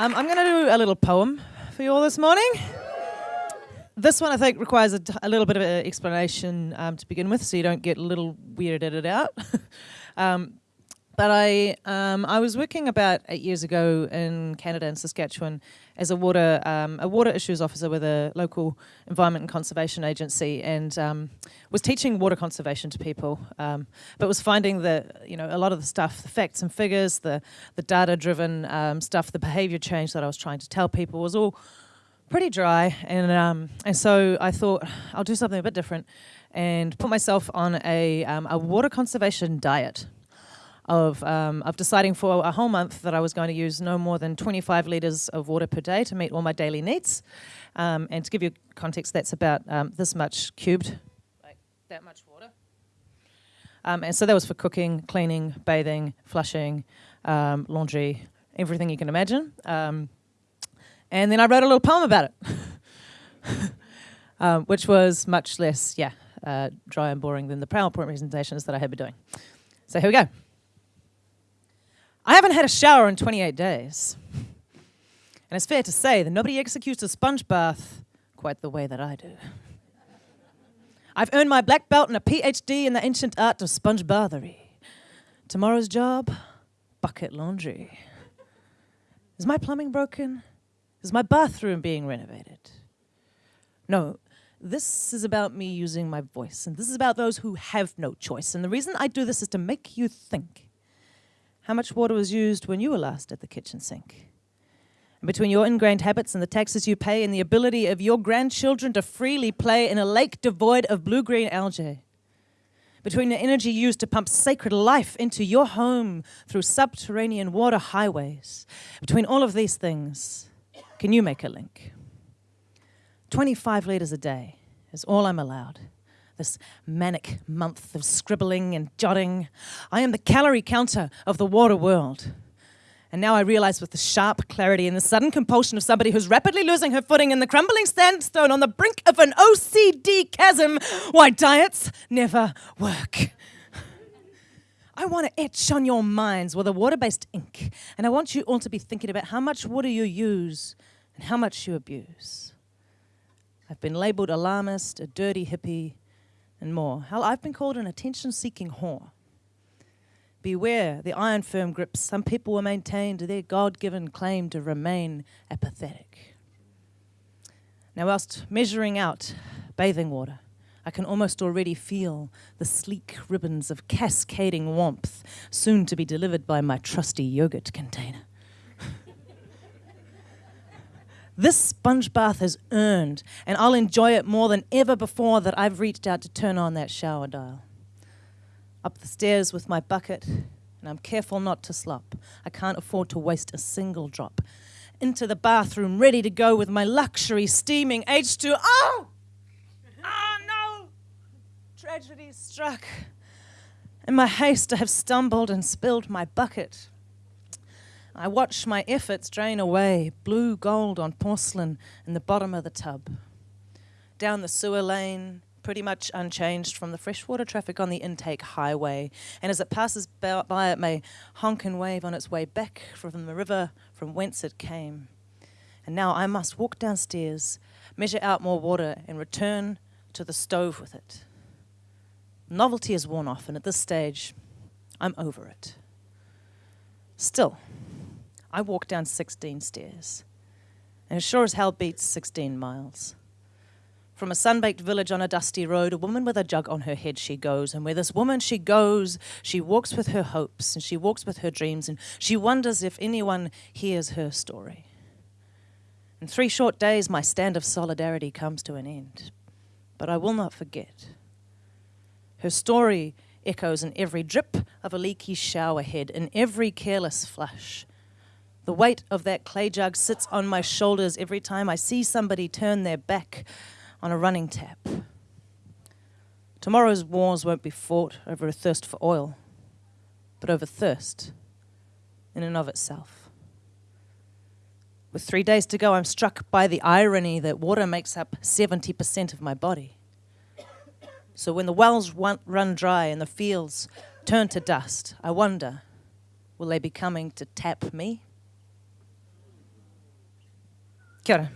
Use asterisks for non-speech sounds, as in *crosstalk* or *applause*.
Um, I'm going to do a little poem for you all this morning. This one, I think, requires a, little bit of an explanation um, to begin with, so you don't get a little weirded out. *laughs* um, but I, um, I was working about eight years ago in Canada, in Saskatchewan, as a water, um, a water issues officer with a local environment and conservation agency, and um, was teaching water conservation to people. Um, but was finding that you know a lot of the stuff, the facts and figures, the the data-driven um, stuff, the behaviour change that I was trying to tell people was all pretty dry, and um, and so I thought I'll do something a bit different, and put myself on a um, a water conservation diet of, um, of deciding for a whole month that I was going to use no more than 25 litres of water per day to meet all my daily needs. Um, and to give you context, that's about um, this much cubed, like that much water. Um, and so that was for cooking, cleaning, bathing, flushing, um, laundry, everything you can imagine. Um, and then I wrote a little poem about it, *laughs* which was much less, yeah, uh, dry and boring than the PowerPoint presentations that I had been doing. So here we go. I haven't had a shower in 28 days. And it's fair to say that nobody executes a sponge bath quite the way that I do. I've earned my black belt and a PhD in the ancient art of sponge bathery. Tomorrow's job bucket laundry. Is my plumbing broken? Is my bathroom being renovated? No, this is about me using my voice, and this is about those who have no choice. And the reason I do this is to make you think. How much water was used when you were last at the kitchen sink? And between your ingrained habits and the taxes you pay and the ability of your grandchildren to freely play in a lake devoid of blue-green algae, between the energy used to pump sacred life into your home through subterranean water highways, between all of these things, can you make a link? 25 litres a day is all I'm allowed this manic month of scribbling and jotting. I am the calorie counter of the water world. And now I realize with the sharp clarity and the sudden compulsion of somebody who's rapidly losing her footing in the crumbling sandstone on the brink of an OCD chasm why diets never work. I want to etch on your minds with a water based ink, and I want you all to be thinking about how much water you use and how much you abuse. I've been labeled alarmist, a dirty hippie, and more. Hell, I've been called an attention seeking whore. Beware the iron firm grips some people will maintain to their God given claim to remain apathetic. Now, whilst measuring out bathing water, I can almost already feel the sleek ribbons of cascading warmth soon to be delivered by my trusty yogurt container. This sponge bath has earned, and I'll enjoy it more than ever before that I've reached out to turn on that shower dial. Up the stairs with my bucket, and I'm careful not to slop. I can't afford to waste a single drop. Into the bathroom, ready to go with my luxury steaming H2. Oh! *laughs* Oh no! Tragedy struck. In my haste, I have stumbled and spilled my bucket. I watch my efforts drain away, blue gold on porcelain in the bottom of the tub. Down the sewer lane, pretty much unchanged from the freshwater traffic on the intake highway. And as it passes by, it may honk and wave on its way back from the river from whence it came. And now I must walk downstairs, measure out more water, and return to the stove with it. Novelty is worn off, and at this stage, I'm over it. Still, I walk down 16 stairs, and it sure as hell beats 16 miles. From a sun-baked village on a dusty road, a woman with a jug on her head she goes, and where this woman she goes, she walks with her hopes, and she walks with her dreams, and she wonders if anyone hears her story. In three short days, my stand of solidarity comes to an end, but I will not forget. Her story echoes in every drip of a leaky shower head, in every careless flush, the weight of that clay jug sits on my shoulders every time I see somebody turn their back on a running tap. Tomorrow's wars won't be fought over a thirst for oil, but over thirst in and of itself. With three days to go, I'm struck by the irony that water makes up 70% of my body. So when the wells run dry and the fields turn to dust, I wonder will they be coming to tap me? Ora.